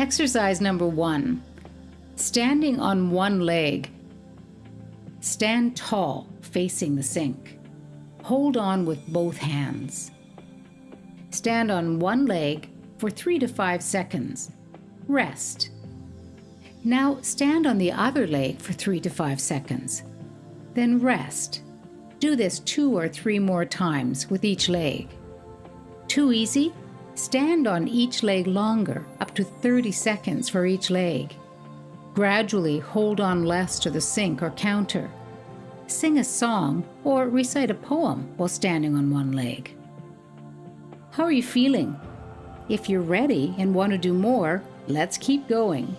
Exercise number one standing on one leg. Stand tall, facing the sink. Hold on with both hands. Stand on one leg for three to five seconds. Rest. Now stand on the other leg for three to five seconds. Then rest. Do this two or three more times with each leg. Too easy? Stand on each leg longer, up to 30 seconds for each leg. Gradually hold on less to the sink or counter. Sing a song or recite a poem while standing on one leg. How are you feeling? If you're ready and want to do more, let's keep going.